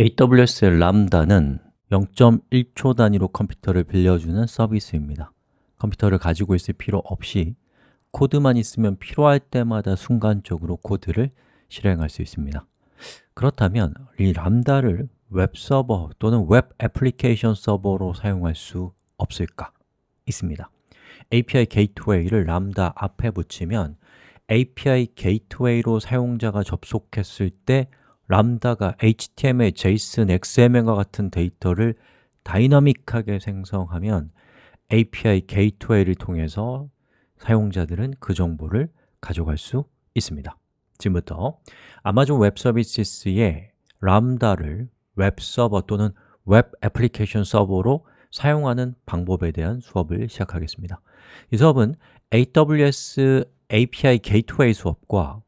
AWS Lambda는 0.1초 단위로 컴퓨터를 빌려주는 서비스입니다. 컴퓨터를 가지고 있을 필요 없이 코드만 있으면 필요할 때마다 순간적으로 코드를 실행할 수 있습니다. 그렇다면 이 Lambda를 웹서버 또는 웹 애플리케이션 서버로 사용할 수 없을까? 있습니다. API 게이트웨이를 람다 앞에 붙이면 API 게이트웨이로 사용자가 접속했을 때 람다가 HTML, JSON, XML과 같은 데이터를 다이나믹하게 생성하면 API 게이트웨이를 통해서 사용자들은 그 정보를 가져갈 수 있습니다. 지금부터 아마존 웹 서비스의 람다를 웹 서버 또는 웹 애플리케이션 서버로 사용하는 방법에 대한 수업을 시작하겠습니다. 이 수업은 AWS API 게이트웨이 수업과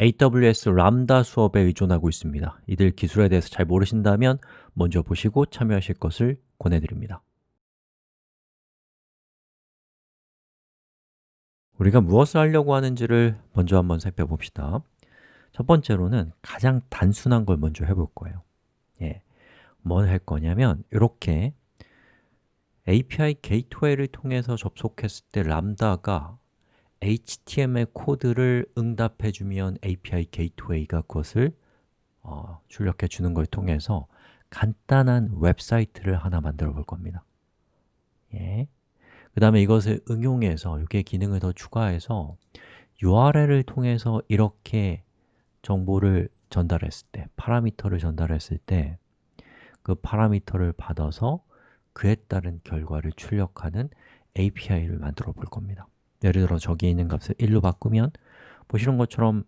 AWS 람다 수업에 의존하고 있습니다. 이들 기술에 대해서 잘 모르신다면 먼저 보시고 참여하실 것을 권해드립니다. 우리가 무엇을 하려고 하는지를 먼저 한번 살펴봅시다. 첫 번째로는 가장 단순한 걸 먼저 해볼 거예요. 예, 뭘 할 거냐면 이렇게 API 게이트웨이를 통해서 접속했을 때 람다가 HTML 코드를 응답해 주면 API 게이트웨이가 그것을 어, 출력해 주는 걸 통해서 간단한 웹사이트를 하나 만들어 볼 겁니다 예. 그 다음에 이것을 응용해서 이게 기능을 더 추가해서 URL을 통해서 이렇게 정보를 전달했을 때, 파라미터를 전달했을 때 그 파라미터를 받아서 그에 따른 결과를 출력하는 API를 만들어 볼 겁니다 예를 들어 저기 있는 값을 1로 바꾸면 보시는 것처럼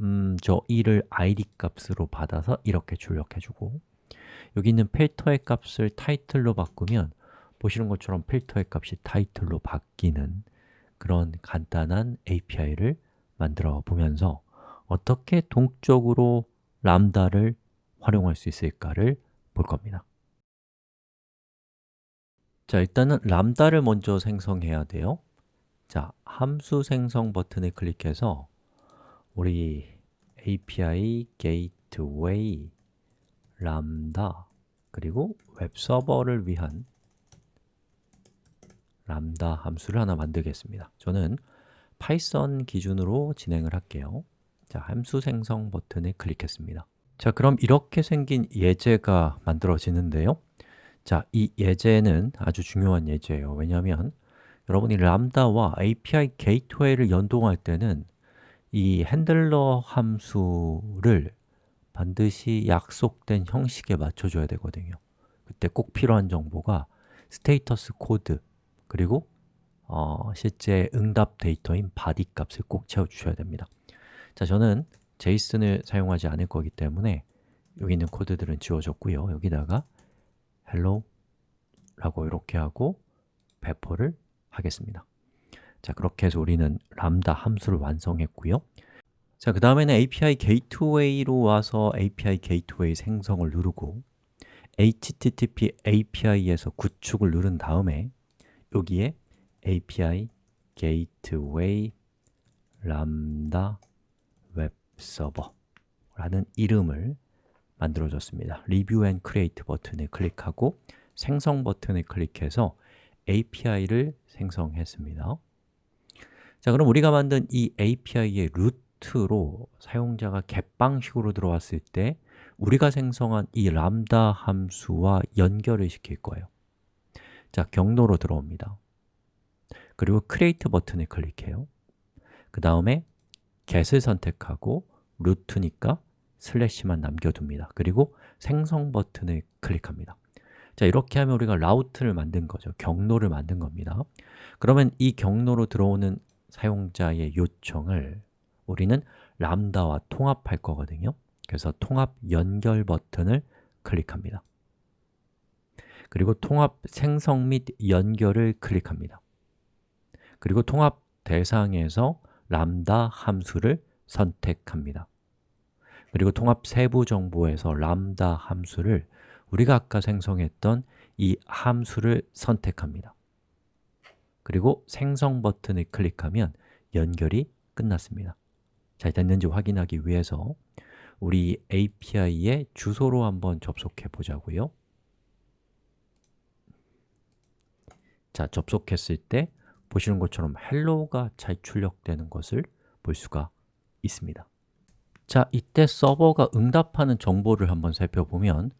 음, 저 1을 id 값으로 받아서 이렇게 출력해주고 여기 있는 필터의 값을 타이틀로 바꾸면 보시는 것처럼 필터의 값이 타이틀로 바뀌는 그런 간단한 API를 만들어 보면서 어떻게 동적으로 람다를 활용할 수 있을까를 볼 겁니다. 자, 일단은 람다를 먼저 생성해야 돼요 자, 함수 생성 버튼을 클릭해서 우리 API Gateway 람다 그리고 웹 서버를 위한 람다 함수를 하나 만들겠습니다. 저는 파이썬 기준으로 진행을 할게요. 자, 함수 생성 버튼을 클릭했습니다. 자, 그럼 이렇게 생긴 예제가 만들어지는데요. 자, 이 예제는 아주 중요한 예제예요. 왜냐하면 여러분이 람다와 API 게이트웨이를 연동할 때는 이 handler 함수를 반드시 약속된 형식에 맞춰줘야 되거든요. 그때 꼭 필요한 정보가 status code 그리고 어, 실제 응답 데이터인 body 값을 꼭 채워주셔야 됩니다. 자, 저는 JSON을 사용하지 않을 거기 때문에 여기 있는 코드들은 지워졌고요. 여기다가 hello 라고 이렇게 하고 배포를 하겠습니다. 자, 그렇게 해서 우리는 람다 함수를 완성했고요. 자, 그 다음에는 API 게이트웨이로 와서 API 게이트웨이 생성을 누르고 HTTP API에서 구축을 누른 다음에 여기에 API 게이트웨이 람다 웹 서버라는 이름을 만들어줬습니다. review and create 버튼을 클릭하고 생성 버튼을 클릭해서 API를 생성했습니다. 자, 그럼 우리가 만든 이 API의 루트로 사용자가 get 방식으로 들어왔을 때 우리가 생성한 이 람다 함수와 연결을 시킬 거예요. 자, 경로로 들어옵니다. 그리고 create 버튼을 클릭해요. 그 다음에 get을 선택하고 루트니까 슬래시만 남겨둡니다. 그리고 생성 버튼을 클릭합니다 자, 이렇게 하면 우리가 라우트를 만든 거죠. 경로를 만든 겁니다. 그러면 이 경로로 들어오는 사용자의 요청을 우리는 람다와 통합할 거거든요. 그래서 통합 연결 버튼을 클릭합니다. 그리고 통합 생성 및 연결을 클릭합니다. 그리고 통합 대상에서 람다 함수를 선택합니다. 그리고 통합 세부 정보에서 람다 함수를 우리가 아까 생성했던 이 함수를 선택합니다. 그리고 생성 버튼을 클릭하면 연결이 끝났습니다. 잘 됐는지 확인하기 위해서 우리 API의 주소로 한번 접속해 보자고요. 자, 접속했을 때 보시는 것처럼 헬로가 잘 출력되는 것을 볼 수가 있습니다. 자, 이때 서버가 응답하는 정보를 한번 살펴보면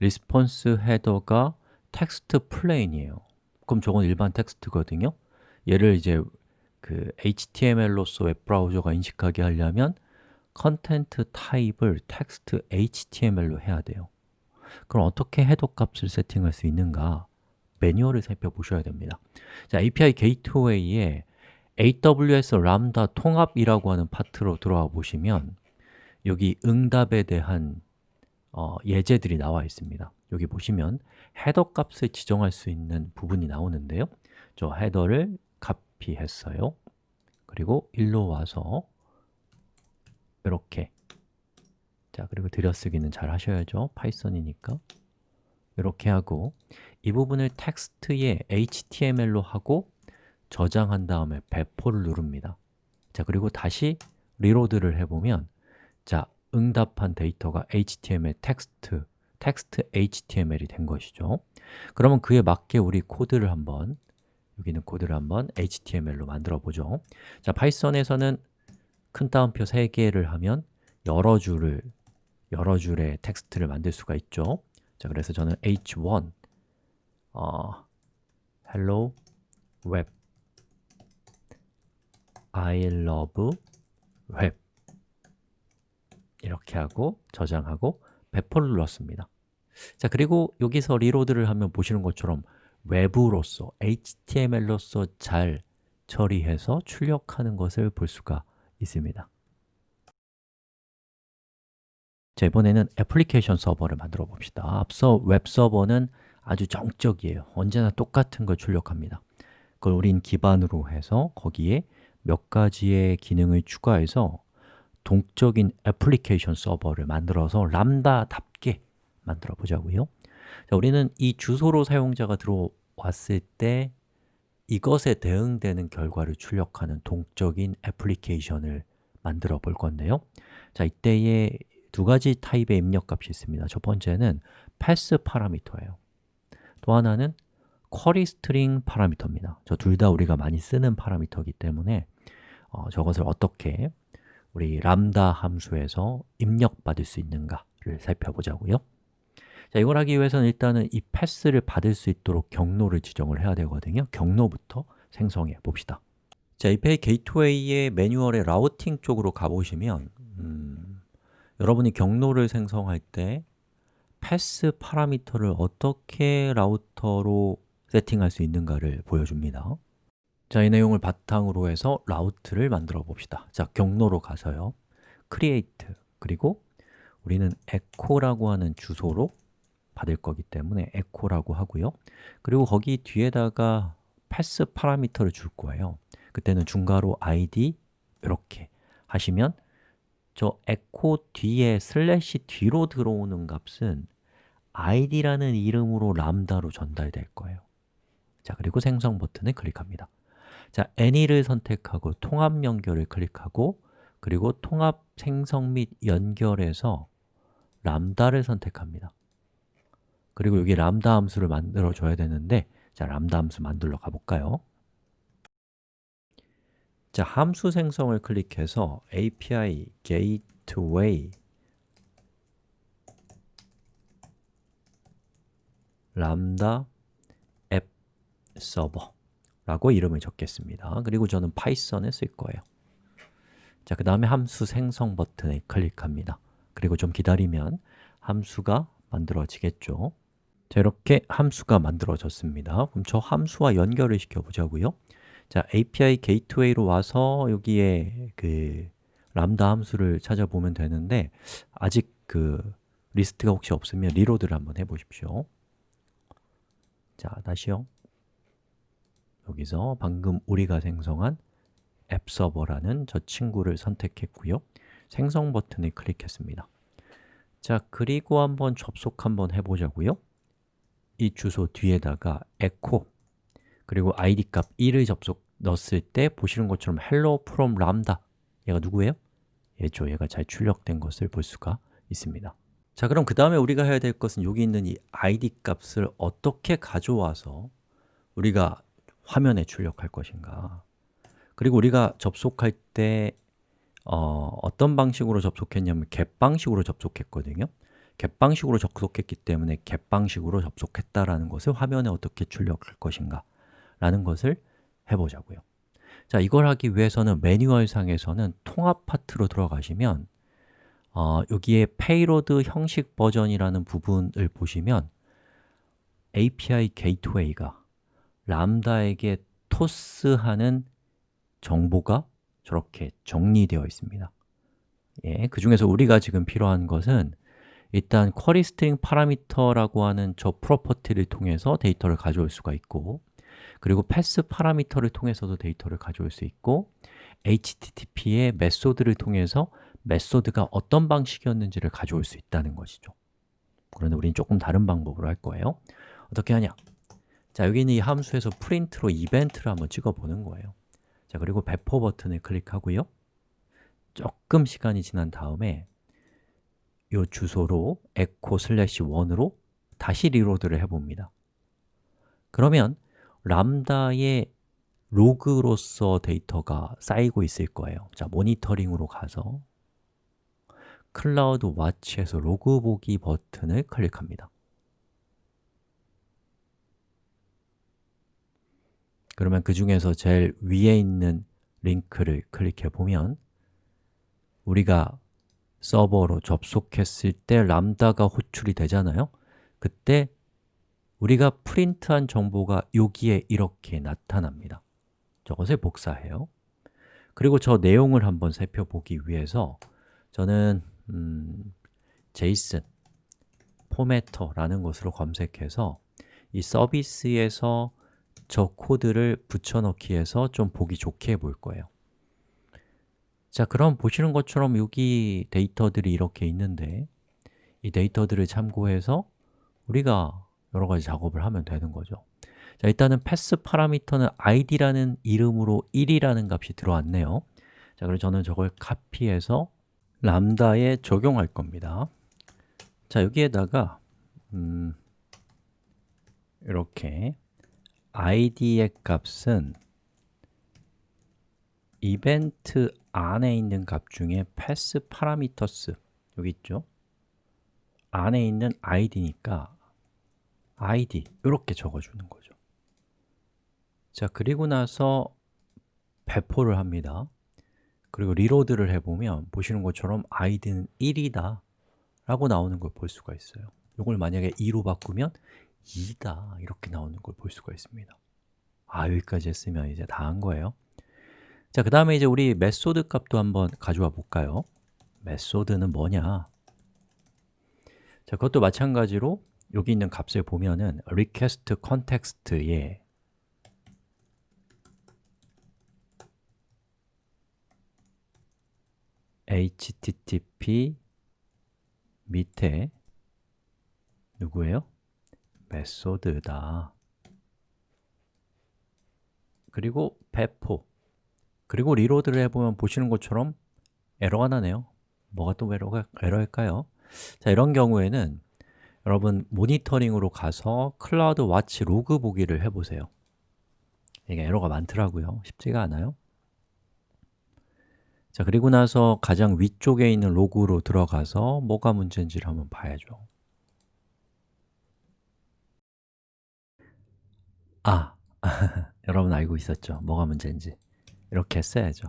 response 헤더가 text plain이에요. 그럼 저건 일반 텍스트거든요. 얘를 이제 그 HTML로서 웹브라우저가 인식하게 하려면 컨텐트 타입을 텍스트 HTML로 해야 돼요. 그럼 어떻게 헤더 값을 세팅할 수 있는가? 매뉴얼을 살펴보셔야 됩니다. 자, API 게이트웨이에 AWS 람다 통합이라고 하는 파트로 들어와 보시면 여기 응답에 대한 어, 예제들이 나와 있습니다. 여기 보시면 헤더 값을 지정할 수 있는 부분이 나오는데요. 저 헤더를 카피했어요. 그리고 일로 와서 이렇게. 자 그리고 들여쓰기는 잘 하셔야죠. 파이썬이니까. 이렇게 하고 이 부분을 text에 HTML로 하고 저장한 다음에 배포를 누릅니다. 자 그리고 다시 reload를 해보면 자 응답한 데이터가 HTML text text HTML이 된 것이죠. 그러면 그에 맞게 우리 코드를 한번 여기는 코드를 한번 HTML로 만들어 보죠. 자, 파이썬에서는 큰 따옴표 3개를 하면 여러 줄을 여러 줄의 텍스트를 만들 수가 있죠. 자, 그래서 저는 h1 어, hello web I love web 이렇게 하고 저장하고 배포를 눌렀습니다. 자 그리고 여기서 reload를 하면 보시는 것처럼 웹으로서, HTML로서 잘 처리해서 출력하는 것을 볼 수가 있습니다. 자, 이번에는 애플리케이션 서버를 만들어 봅시다. 앞서 웹 서버는 아주 정적이에요. 언제나 똑같은 걸 출력합니다. 그걸 우린 기반으로 해서 거기에 몇 가지의 기능을 추가해서 동적인 애플리케이션 서버를 만들어서 람다답게 만들어 보자고요. 자, 우리는 이 주소로 사용자가 들어왔을 때 이것에 대응되는 결과를 출력하는 동적인 애플리케이션을 만들어 볼 건데요. 자, 이때에 두 가지 타입의 입력값이 있습니다. 첫 번째는 pass 파라미터예요. 또 하나는 query string 파라미터입니다. 저 둘 다 우리가 많이 쓰는 파라미터이기 때문에 어, 저것을 어떻게 우리 람다 함수에서 입력받을 수 있는가를 살펴보자고요. 자, 이걸 하기 위해서는 일단은 이 패스를 받을 수 있도록 경로를 지정을 해야 되거든요. 경로부터 생성해 봅시다. 자, API 게이트웨이의 매뉴얼의 라우팅 쪽으로 가보시면 음, 여러분이 경로를 생성할 때 패스 파라미터를 어떻게 라우터로 세팅할 수 있는가를 보여줍니다 자, 이 내용을 바탕으로 해서 라우트를 만들어 봅시다. 자, 경로로 가서요. create 그리고 우리는 echo라고 하는 주소로 받을 거기 때문에 echo라고 하고요. 그리고 거기 뒤에다가 pass 파라미터를 줄 거예요. 그때는 중괄호 id 이렇게 하시면 저 echo 뒤에 슬래시 뒤로 들어오는 값은 id라는 이름으로 람다로 전달될 거예요. 자, 그리고 생성 버튼을 클릭합니다 자, any를 선택하고 통합 연결을 클릭하고 그리고 통합 생성 및 연결해서 람다를 선택합니다 그리고 여기 람다 함수를 만들어 줘야 되는데 자, 람다 함수 만들러 가볼까요? 자, 함수 생성을 클릭해서 API Gateway 람다 앱 서버 라고 이름을 적겠습니다. 그리고 저는 파이썬에 쓸 거예요. 자, 그 다음에 함수 생성 버튼에 클릭합니다. 그리고 좀 기다리면 함수가 만들어지겠죠. 자, 이렇게 함수가 만들어졌습니다. 그럼 저 함수와 연결을 시켜보자고요. 자, API 게이트웨이로 와서 여기에 그 람다 함수를 찾아보면 되는데 아직 그 리스트가 혹시 없으면 reload를 한번 해보십시오. 자, 다시요. 여기서 방금 우리가 생성한 앱 서버라는 저 친구를 선택했고요. 생성 버튼을 클릭했습니다. 자, 그리고 한번 접속 한번 해보자고요. 이 주소 뒤에다가 echo 그리고 id 값 1을 접속 넣었을 때 보시는 것처럼 hello from lambda 얘가 누구예요? 얘죠. 얘가 잘 출력된 것을 볼 수가 있습니다 자 그럼 그 다음에 우리가 해야 될 것은 여기 있는 이 id 값을 어떻게 가져와서 우리가 화면에 출력할 것인가. 그리고 우리가 접속할 때 어, 어떤 방식으로 접속했냐면 get 방식으로 접속했거든요. get 방식으로 접속했기 때문에 get 방식으로 접속했다라는 것을 화면에 어떻게 출력할 것인가 라는 것을 해보자고요. 자, 이걸 하기 위해서는 매뉴얼 상에서는 통합 파트로 들어가시면 어, 여기에 payload 형식 버전이라는 부분을 보시면 API 게이트웨이가 람다에게 토스하는 정보가 저렇게 정리되어 있습니다. 예, 그 중에서 우리가 지금 필요한 것은 일단 query string parameter라고 하는 저 property를 통해서 데이터를 가져올 수가 있고 그리고 path parameter를 통해서도 데이터를 가져올 수 있고 HTTP의 method를 통해서 method가 어떤 방식이었는지를 가져올 수 있다는 것이죠. 그런데 우리는 조금 다른 방법으로 할 거예요. 어떻게 하냐? 자, 여기 있는 이 함수에서 print로 이벤트를 한번 찍어보는 거예요. 자, 그리고 배포 버튼을 클릭하고요. 조금 시간이 지난 다음에 이 주소로 echo slash 1으로 다시 reload를 해봅니다. 그러면 Lambda의 로그로서 데이터가 쌓이고 있을 거예요. 자, 모니터링으로 가서 CloudWatch에서 로그 보기 버튼을 클릭합니다 그러면 그 중에서 제일 위에 있는 링크를 클릭해 보면 우리가 서버로 접속했을 때 람다가 호출이 되잖아요. 그때 우리가 프린트한 정보가 여기에 이렇게 나타납니다. 저것을 복사해요. 그리고 저 내용을 한번 살펴보기 위해서 저는 음, JSON 포매터라는 것으로 검색해서 이 서비스에서 저 코드를 붙여넣기 해서 좀 보기 좋게 해볼 거예요. 자, 그럼 보시는 것처럼 여기 데이터들이 이렇게 있는데 이 데이터들을 참고해서 우리가 여러 가지 작업을 하면 되는 거죠. 자, 일단은 패스 파라미터는 id라는 이름으로 1이라는 값이 들어왔네요. 자, 그래서 저는 저걸 카피해서 람다에 적용할 겁니다. 자, 여기에다가 음, 이렇게 id의 값은 이벤트 안에 있는 값 중에 패스 파라미터스. 여기 있죠? 안에 있는 id니까 id 이렇게 적어주는 거죠. 자, 그리고 나서 배포를 합니다. 그리고 reload를 해보면 보시는 것처럼 id는 1이다 라고 나오는 걸 볼 수가 있어요. 이걸 만약에 2로 바꾸면 2다 이렇게 나오는 걸 볼 수가 있습니다 아, 여기까지 했으면 이제 다 한 거예요 자, 그 다음에 이제 우리 method 값도 한번 가져와 볼까요? method는 뭐냐? 자, 그것도 마찬가지로 여기 있는 값을 보면은 request context에 http 밑에 누구예요? method다. 그리고 배포. 그리고 reload를 해보면 보시는 것처럼 에러가 나네요. 뭐가 또 에러가, 에러일까요? 자, 이런 경우에는 여러분 모니터링으로 가서 CloudWatch 로그 보기를 해보세요. 이게 에러가 많더라고요. 쉽지가 않아요. 자, 그리고 나서 가장 위쪽에 있는 로그로 들어가서 뭐가 문제인지를 한번 봐야죠 아, 여러분 알고 있었죠? 뭐가 문제인지. 이렇게 써야죠.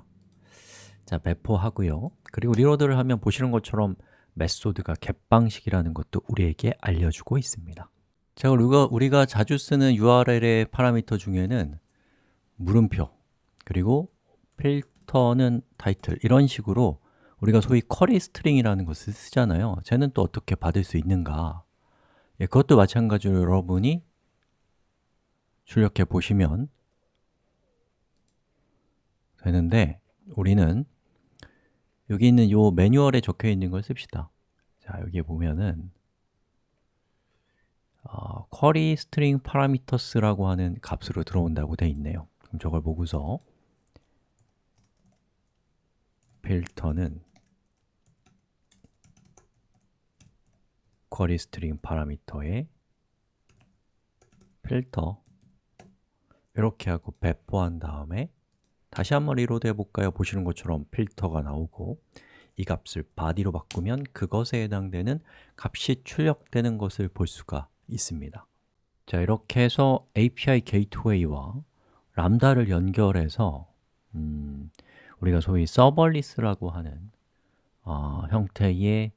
자, 배포하고요. 그리고 reload를 하면 보시는 것처럼 method가 GET방식이라는 것도 우리에게 알려주고 있습니다. 자, 우리가, 우리가 자주 쓰는 URL의 파라미터 중에는 물음표, 그리고 필터는 타이틀 이런 식으로 우리가 소위 query string이라는 것을 쓰잖아요. 쟤는 또 어떻게 받을 수 있는가? 예, 그것도 마찬가지로 여러분이 출력해 보시면 되는데 우리는 여기 있는 이 매뉴얼에 적혀 있는 걸 씁시다. 자, 여기에 보면은 어, query string parameters라고 하는 값으로 들어온다고 되어 있네요. 그럼 저걸 보고서 필터는 query string parameter에 필터 이렇게 하고 배포한 다음에 다시 한번 reload 해볼까요? 보시는 것처럼 필터가 나오고 이 값을 body로 바꾸면 그것에 해당되는 값이 출력되는 것을 볼 수가 있습니다. 자, 이렇게 해서 API 게이트웨이와 람다를 연결해서 음, 우리가 소위 서벌리스라고 하는 어, 형태의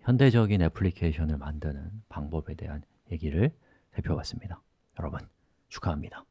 현대적인 애플리케이션을 만드는 방법에 대한 얘기를 살펴봤습니다. 여러분, 축하합니다